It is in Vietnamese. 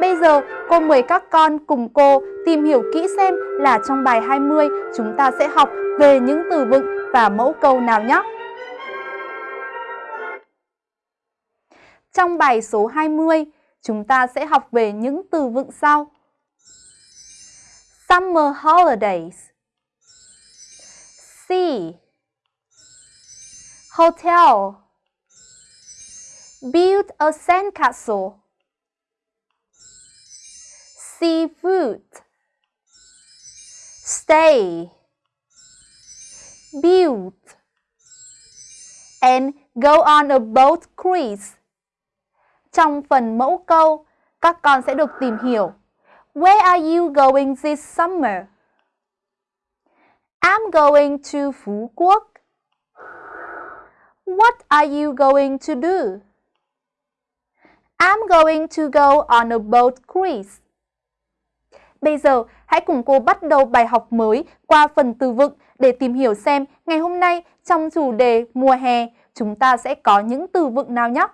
Bây giờ cô mời các con cùng cô tìm hiểu kỹ xem là trong bài 20 chúng ta sẽ học về những từ vựng và mẫu câu nào nhé. Trong bài số 20, chúng ta sẽ học về những từ vựng sau. Summer holidays Sea Hotel Build a sandcastle Seafood Stay Build and go on a boat cruise trong phần mẫu câu, các con sẽ được tìm hiểu Where are you going this summer? I'm going to Phú Quốc. What are you going to do? I'm going to go on a boat cruise. Bây giờ, hãy cùng cô bắt đầu bài học mới qua phần từ vựng để tìm hiểu xem ngày hôm nay trong chủ đề mùa hè chúng ta sẽ có những từ vựng nào nhé.